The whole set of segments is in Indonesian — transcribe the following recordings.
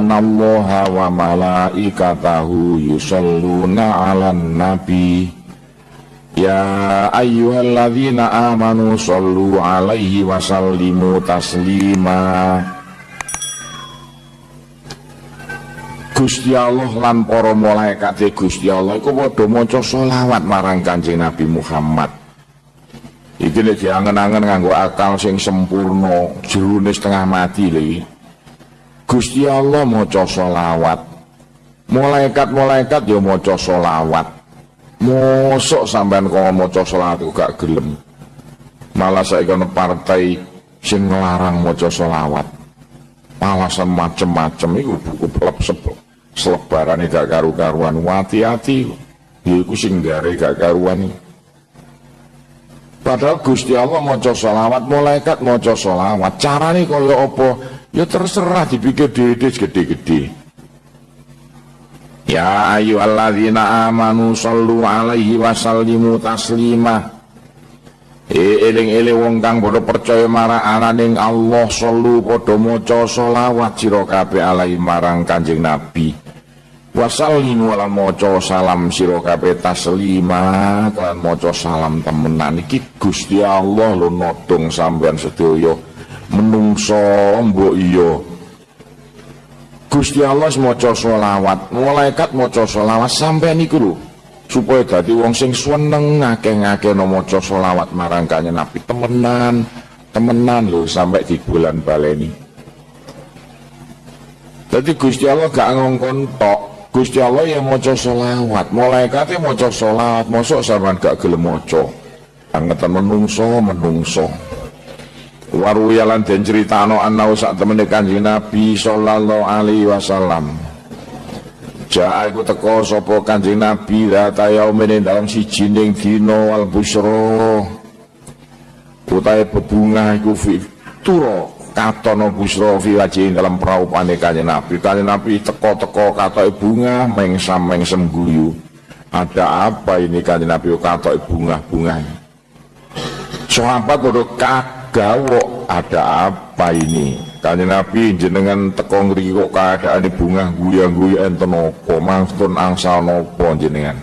innallaha wa malaikatahu yusalluna 'alan nabi. Ya ayyuhalladzina amanu sallu alaihi wa sallimu taslima. Gusti Allah lan para malaikat Gusti Allah iku padha maca selawat marang Kanjeng Nabi Muhammad. Iki nek diangen-angen nganggo akal sing sempurna jerone setengah mati lho Gusti Allah maca selawat. Malaikat-malaikat ya maca selawat. Mosok sampean kok maca salat gak gelem. Malah saya kono partai sing ngelarang maca selawat. Alasan macem-macem itu buku pelep selebaran gak karu-karuan. Hati-hati. Iku sing gare gak karuan. Padahal Gusti Allah maca selawat malaikat maca selawat. Carane kaya apa ya terserah dipikir dede gede-gede Ya ayyuhalladzina amanu sallu alaihi wa sallimu taslima. E eling-eling wong kang padha percaya marang ananing Allah sallu padha maca selawat sira kabeh alaihi marang Kanjeng Nabi. Wa sallimu lan maca salam sira kabeh taslima kan maca salam temenan. Iki Gusti Allah lho nodong sampean sedaya menungso mbok iya Gusti Allah maca selawat, malaikat maca selawat sampai niku lho. Supaya dadi wong sing seneng ngake-ngake no maca selawat marang kanjeng Nabi temenan, temenan lho sampai di bulan baleni. Jadi Gusti Allah gak ngongkon tok. Gusti Allah yang maca selawat, malaikatnya maca selawat, mosok sampean gak gelem maca. Angetan menungso, menungso waruyalan den critano anau sak temene Kanjeng Nabi sallallahu alaihi wasallam. Ja'a iku teko sapa Kanjeng Nabi data yaumene dalam siji ning dina wal busra. Utahe bebungah iku fi turo katono busra fi wajhi dalam praupane Kanjeng Nabi. Kanjeng Nabi teko-teko katoke bunga mengsam-mengsem guyu. Ada apa ini Kanjeng Nabi katoke bunga-bunga sahabat padha gawok ada apa ini? Kanjeng Nabi jenengan tekong riko keadaan di bunga guya-guya enten nopo mangstun angsal nopo jenengan?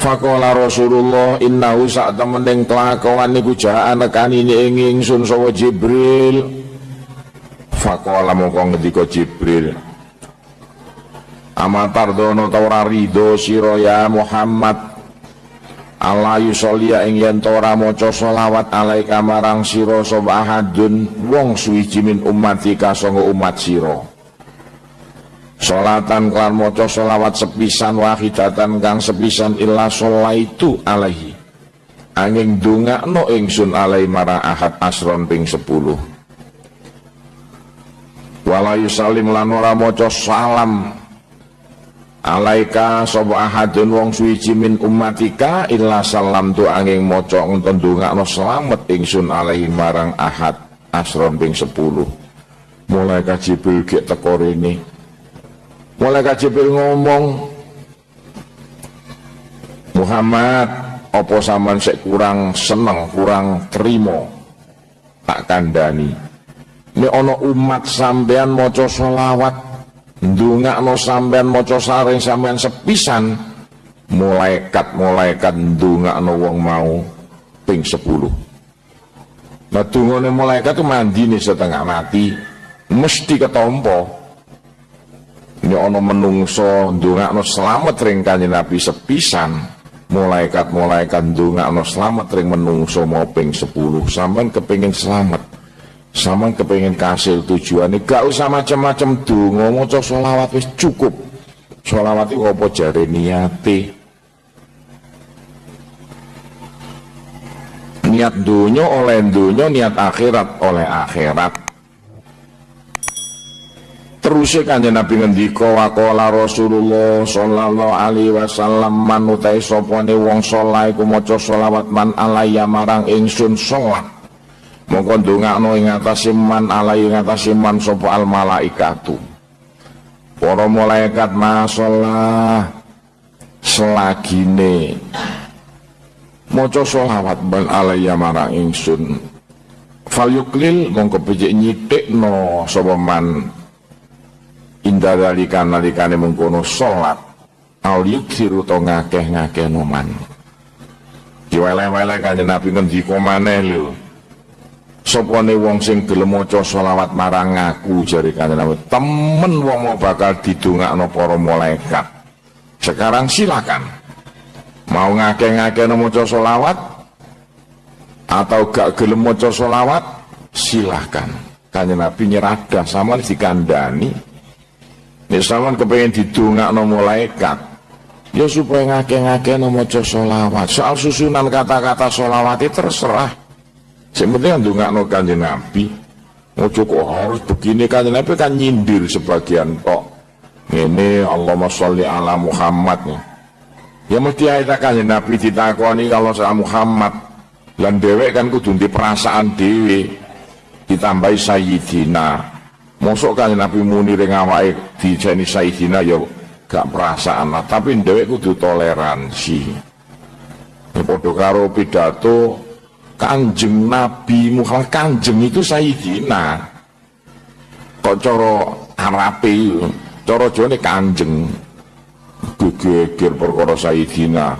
Fakola Rasulullah innahu sak temening kelakuan niku jaan nekan ini ingin sun sawa Jibril. Fakola mongko ngendika Jibril. Amatar dono ridho siro ya Muhammad Allah yusolia ing yen ora maca selawat alaika marang sira sapa wong suwiji min sanga umat sira. Salatan klan maca selawat sepisan wahidatan kang sepisan illa itu alaihi. Angin dongakno ingsun alai marang ahad asron ping 10 Wala yusalim lan ora maca salam alaika sapa ahadun wong suwiji min ummatika illa salam tu angin maca ngenten ndongakno slamet ingsun alaihi marang ahad asron ping 10 mulai Jibril gek teko rene. Mulai Jibril ngomong Muhammad apa sampean sik kurang seneng kurang terima tak kandani ini ono umat sampean maca selawat ndongakno sampean maca saring sampean sepisan malaikat-malaikat ndongakno wong mau ping 10 Nah dungane malaikat mandi nih setengah mati mesti ketompo. Ini ono menungso ndongakno selamat ring kanjeng Nabi sepisan malaikat-malaikat ndongakno selamat ring menungso mau ping 10 sampean kepengin selamat sama kepengen kasih tujuan ini gak usah macam-macam ngomong maca sholawat wis cukup. Sholawat itu apa jari niati niat dunia oleh dunia niat akhirat oleh akhirat. Terus kanjeng Nabi ngendika waqala Rasulullah sallallahu alaihi wasallam man utai sopone wong saleh iku maca man alayya marang ingsun sholat mongko ndongakno ing atase man alai ing atase man sapa al malaikatu. Para malaikat masalah selagine. Maca selawat ban alaiya marang ingsun. Fal yuklil mongko becik nyitikno sapa man. Inda dalika nalikane mengkono salat. Al yuksiru to ngakeh-ngakeh noman diweleh-weleh kanjeng Nabi ngendika maneh lho sopone wong sing gelem maca selawat marang aku jari kanjeng Nabi. Temen wong mau bakal didongakno para malaikat. Sekarang silakan. Mau ngakeh-ngakeh maca selawat atau gak gelem maca selawat silahkan kanjeng Nabi nyeradah sama dikandani Nek sampean kepengin didongakno malaikat, ya supaya ngake-ngake maca selawat. Soal susunan kata-kata selawat itu terserah. Penting ndongakno Kanjeng Nabi. Ojo kok harus begini Kanjeng Nabi kan nyindir sebagian kok. Ini Allahumma sholli ala Muhammad. Ya mesti ayat Kanjeng Nabi ditakoni kalau sama Muhammad. Lan dewek kan kudu perasaan dewe ditambahi sayyidina Mosok kan Nabi muni ring awake dijeni Sayyidina ya gak perasaan lah, tapi dhewek kudu toleransi. Ya karo pidato Kanjeng Nabi Muhammad Kanjeng itu Sayyidina. Kok cara Arabe cara Jawane Kanjeng. Gegeger perkara Sayyidina.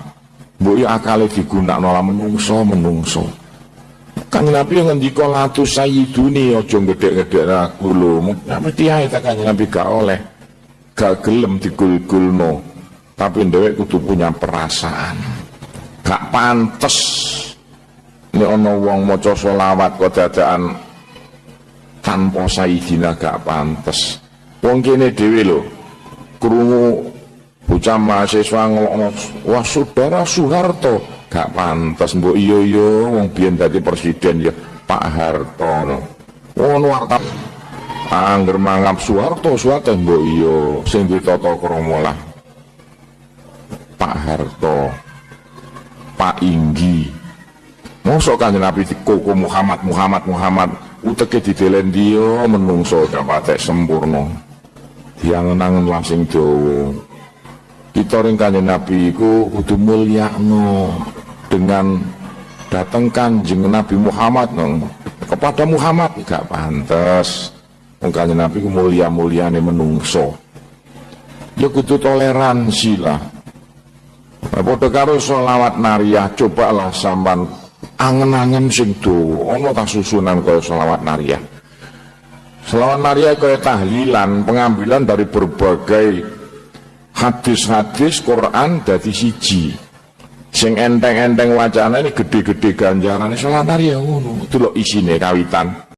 Mbok ya akale digunakno lah menungso menungso. Kang Nabi ngendika latu sayyiduni gedhe-gedhe aku lho. Mesti ae tak Kang Nabi gak oleh. Gak gelem digul-gulno. Tapi dhewek kudu punya perasaan. Gak pantes nek ana wong maca selawat kok dadaan tanpa sayyidina gak pantes. Wong kene dhewe lho krungu bocah mahasiswa ngelokno wah saudara Soeharto gak pantas mbok. Iyo iyo wong biyen dadi presiden ya Pak Harto. Ngono warta angger mangap Soeharto Soeharto mbok. Iyo sing ditata krama lah. Pak Harto Pak Inggi Mosok kanjeng Nabi dikoko Muhammad Muhammad Muhammad. Uteke didelen dia menungso gak patek sempurna diangen-angen langsing dawa. Kita ring kanjeng Nabi iku kudu mulyakno dengan datang kanjeng Nabi Muhammad nong kepada Muhammad gak pantas kanjeng Nabi mulia mulia nih menungso. Ya kudu toleransi lah. Padha karo selawat nariyah cobalah sampan angen-angen sing do ana tak susunan kaya selawat nariyah selawat nariyah kaya tahlilan pengambilan dari berbagai hadis-hadis Quran dari siji. Sing enteng-enteng wacana ini gede-gede ganjaran salat ya ngono. Delok isine kawitan